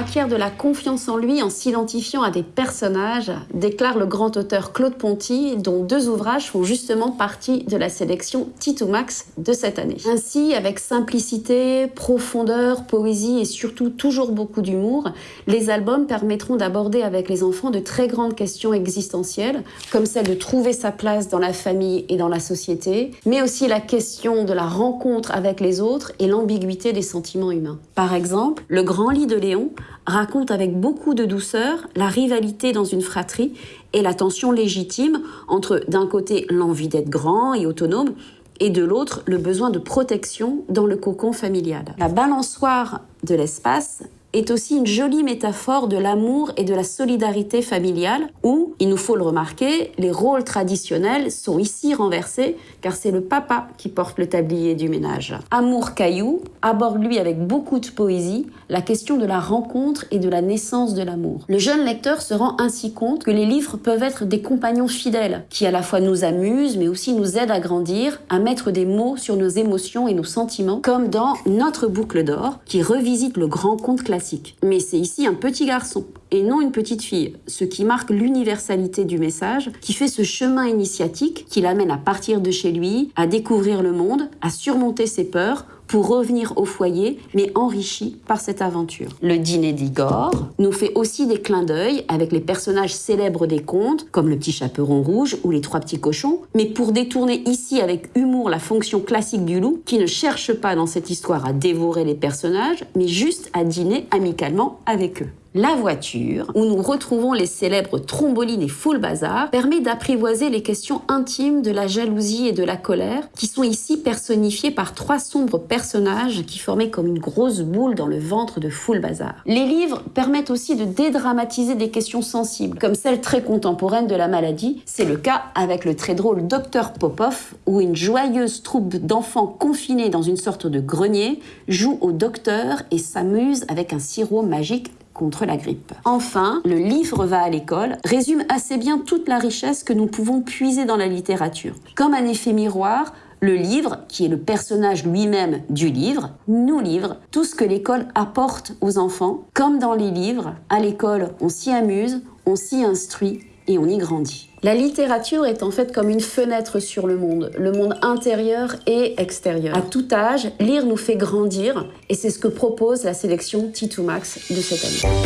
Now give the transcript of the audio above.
Acquiert de la confiance en lui en s'identifiant à des personnages, déclare le grand auteur Claude Ponty, dont deux ouvrages font justement partie de la sélection Tito Max de cette année. Ainsi, avec simplicité, profondeur, poésie et surtout toujours beaucoup d'humour, les albums permettront d'aborder avec les enfants de très grandes questions existentielles, comme celle de trouver sa place dans la famille et dans la société, mais aussi la question de la rencontre avec les autres et l'ambiguïté des sentiments humains. Par exemple, Le Grand Lit de Léon raconte avec beaucoup de douceur la rivalité dans une fratrie et la tension légitime entre d'un côté l'envie d'être grand et autonome et de l'autre le besoin de protection dans le cocon familial. La balançoire de l'espace est aussi une jolie métaphore de l'amour et de la solidarité familiale où, il nous faut le remarquer, les rôles traditionnels sont ici renversés car c'est le papa qui porte le tablier du ménage. Amour Caillou aborde lui avec beaucoup de poésie la question de la rencontre et de la naissance de l'amour. Le jeune lecteur se rend ainsi compte que les livres peuvent être des compagnons fidèles qui à la fois nous amusent mais aussi nous aident à grandir, à mettre des mots sur nos émotions et nos sentiments comme dans Notre boucle d'or qui revisite le grand conte classique mais c'est ici un petit garçon et non une petite fille, ce qui marque l'universalité du message, qui fait ce chemin initiatique qui l'amène à partir de chez lui, à découvrir le monde, à surmonter ses peurs pour revenir au foyer, mais enrichi par cette aventure. Le dîner d'Igor nous fait aussi des clins d'œil avec les personnages célèbres des contes, comme le petit chaperon rouge ou les trois petits cochons, mais pour détourner ici avec humour la fonction classique du loup, qui ne cherche pas dans cette histoire à dévorer les personnages, mais juste à dîner amicalement avec eux. La voiture, où nous retrouvons les célèbres trombolines et full bazar, permet d'apprivoiser les questions intimes de la jalousie et de la colère, qui sont ici personnifiées par trois sombres personnages qui formaient comme une grosse boule dans le ventre de full bazar. Les livres permettent aussi de dédramatiser des questions sensibles, comme celle très contemporaine de la maladie. C'est le cas avec le très drôle Docteur Popov, où une joyeuse troupe d'enfants confinés dans une sorte de grenier joue au docteur et s'amuse avec un sirop magique contre la grippe. Enfin, le livre va à l'école résume assez bien toute la richesse que nous pouvons puiser dans la littérature. Comme un effet miroir, le livre, qui est le personnage lui-même du livre, nous livre tout ce que l'école apporte aux enfants. Comme dans les livres, à l'école, on s'y amuse, on s'y instruit et on y grandit. La littérature est en fait comme une fenêtre sur le monde, le monde intérieur et extérieur. À tout âge, lire nous fait grandir et c'est ce que propose la sélection T2 Max de cette année.